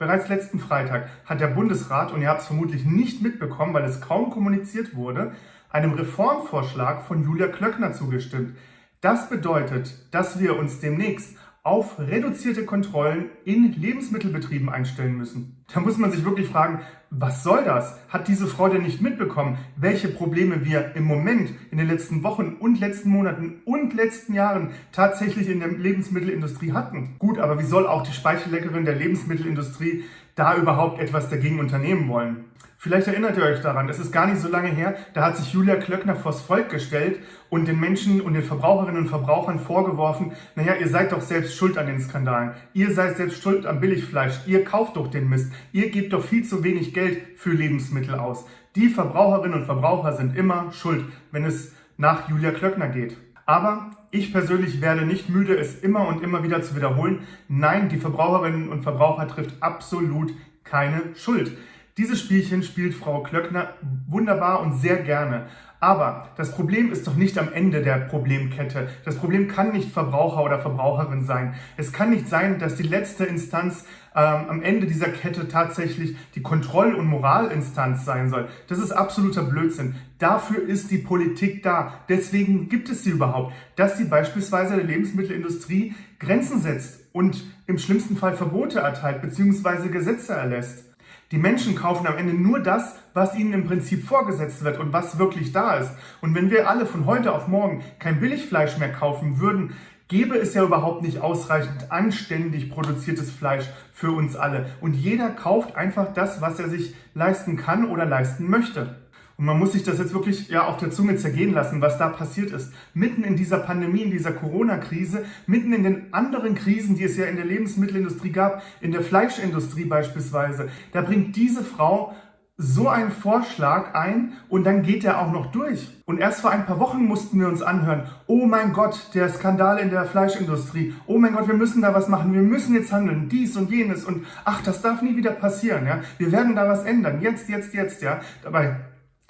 Bereits letzten Freitag hat der Bundesrat, und ihr habt es vermutlich nicht mitbekommen, weil es kaum kommuniziert wurde, einem Reformvorschlag von Julia Klöckner zugestimmt. Das bedeutet, dass wir uns demnächst auf reduzierte Kontrollen in Lebensmittelbetrieben einstellen müssen. Da muss man sich wirklich fragen, was soll das? Hat diese Frau denn nicht mitbekommen, welche Probleme wir im Moment in den letzten Wochen und letzten Monaten und letzten Jahren tatsächlich in der Lebensmittelindustrie hatten? Gut, aber wie soll auch die Speichelleckerin der Lebensmittelindustrie da überhaupt etwas dagegen unternehmen wollen? Vielleicht erinnert ihr euch daran, es ist gar nicht so lange her, da hat sich Julia Klöckner vors Volk gestellt und den Menschen und den Verbraucherinnen und Verbrauchern vorgeworfen, naja, ihr seid doch selbst schuld an den Skandalen. Ihr seid selbst schuld am Billigfleisch. Ihr kauft doch den Mist. Ihr gebt doch viel zu wenig Geld für Lebensmittel aus. Die Verbraucherinnen und Verbraucher sind immer schuld, wenn es nach Julia Klöckner geht. Aber ich persönlich werde nicht müde, es immer und immer wieder zu wiederholen. Nein, die Verbraucherinnen und Verbraucher trifft absolut keine Schuld. Dieses Spielchen spielt Frau Klöckner wunderbar und sehr gerne. Aber das Problem ist doch nicht am Ende der Problemkette. Das Problem kann nicht Verbraucher oder Verbraucherin sein. Es kann nicht sein, dass die letzte Instanz ähm, am Ende dieser Kette tatsächlich die Kontroll- und Moralinstanz sein soll. Das ist absoluter Blödsinn. Dafür ist die Politik da. Deswegen gibt es sie überhaupt. Dass sie beispielsweise der Lebensmittelindustrie Grenzen setzt und im schlimmsten Fall Verbote erteilt bzw. Gesetze erlässt. Die Menschen kaufen am Ende nur das, was ihnen im Prinzip vorgesetzt wird und was wirklich da ist. Und wenn wir alle von heute auf morgen kein Billigfleisch mehr kaufen würden, gäbe es ja überhaupt nicht ausreichend anständig produziertes Fleisch für uns alle. Und jeder kauft einfach das, was er sich leisten kann oder leisten möchte. Und man muss sich das jetzt wirklich ja auf der Zunge zergehen lassen, was da passiert ist. Mitten in dieser Pandemie, in dieser Corona-Krise, mitten in den anderen Krisen, die es ja in der Lebensmittelindustrie gab, in der Fleischindustrie beispielsweise, da bringt diese Frau so einen Vorschlag ein und dann geht er auch noch durch. Und erst vor ein paar Wochen mussten wir uns anhören, oh mein Gott, der Skandal in der Fleischindustrie, oh mein Gott, wir müssen da was machen, wir müssen jetzt handeln, dies und jenes und ach, das darf nie wieder passieren, ja. Wir werden da was ändern, jetzt, jetzt, jetzt, ja. Dabei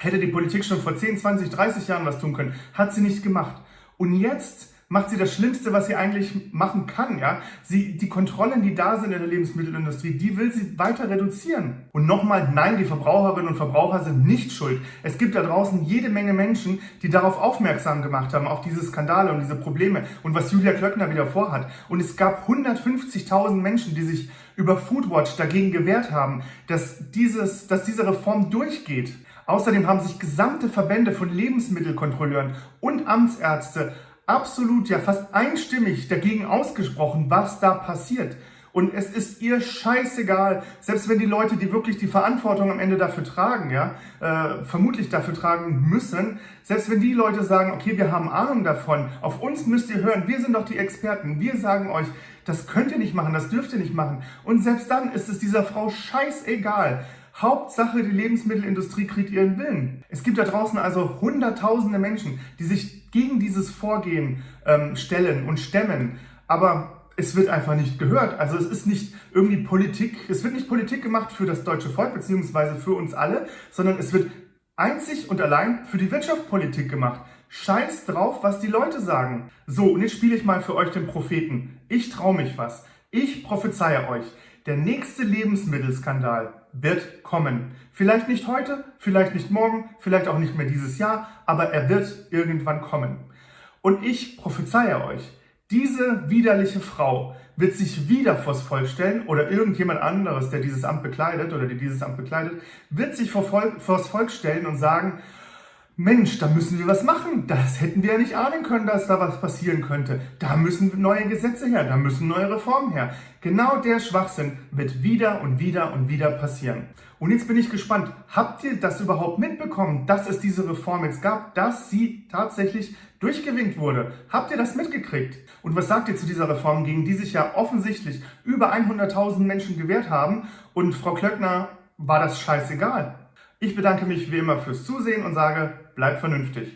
Hätte die Politik schon vor 10, 20, 30 Jahren was tun können. Hat sie nicht gemacht. Und jetzt macht sie das Schlimmste, was sie eigentlich machen kann. Ja? Sie, die Kontrollen, die da sind in der Lebensmittelindustrie, die will sie weiter reduzieren. Und nochmal, nein, die Verbraucherinnen und Verbraucher sind nicht schuld. Es gibt da draußen jede Menge Menschen, die darauf aufmerksam gemacht haben, auf diese Skandale und diese Probleme und was Julia Klöckner wieder vorhat. Und es gab 150.000 Menschen, die sich über Foodwatch dagegen gewehrt haben, dass, dieses, dass diese Reform durchgeht. Außerdem haben sich gesamte Verbände von Lebensmittelkontrolleuren und Amtsärzte absolut, ja fast einstimmig dagegen ausgesprochen, was da passiert. Und es ist ihr scheißegal, selbst wenn die Leute, die wirklich die Verantwortung am Ende dafür tragen, ja, äh, vermutlich dafür tragen müssen, selbst wenn die Leute sagen, okay, wir haben Ahnung davon, auf uns müsst ihr hören, wir sind doch die Experten, wir sagen euch, das könnt ihr nicht machen, das dürft ihr nicht machen. Und selbst dann ist es dieser Frau scheißegal. Hauptsache, die Lebensmittelindustrie kriegt ihren Willen. Es gibt da draußen also hunderttausende Menschen, die sich gegen dieses Vorgehen ähm, stellen und stemmen. Aber es wird einfach nicht gehört. Also es ist nicht irgendwie Politik, es wird nicht Politik gemacht für das deutsche Volk beziehungsweise für uns alle, sondern es wird einzig und allein für die Wirtschaft Politik gemacht. Scheiß drauf, was die Leute sagen. So, und jetzt spiele ich mal für euch den Propheten. Ich traue mich was. Ich prophezeie euch. Der nächste Lebensmittelskandal wird kommen. Vielleicht nicht heute, vielleicht nicht morgen, vielleicht auch nicht mehr dieses Jahr, aber er wird irgendwann kommen. Und ich prophezeie euch, diese widerliche Frau wird sich wieder vors Volk stellen oder irgendjemand anderes, der dieses Amt bekleidet oder die dieses Amt bekleidet, wird sich vor Volk, vors Volk stellen und sagen, Mensch, da müssen wir was machen. Das hätten wir ja nicht ahnen können, dass da was passieren könnte. Da müssen neue Gesetze her, da müssen neue Reformen her. Genau der Schwachsinn wird wieder und wieder und wieder passieren. Und jetzt bin ich gespannt, habt ihr das überhaupt mitbekommen, dass es diese Reform jetzt gab, dass sie tatsächlich durchgewinkt wurde? Habt ihr das mitgekriegt? Und was sagt ihr zu dieser Reform, gegen die sich ja offensichtlich über 100.000 Menschen gewehrt haben und Frau Klöckner war das scheißegal? Ich bedanke mich wie immer fürs Zusehen und sage, bleibt vernünftig.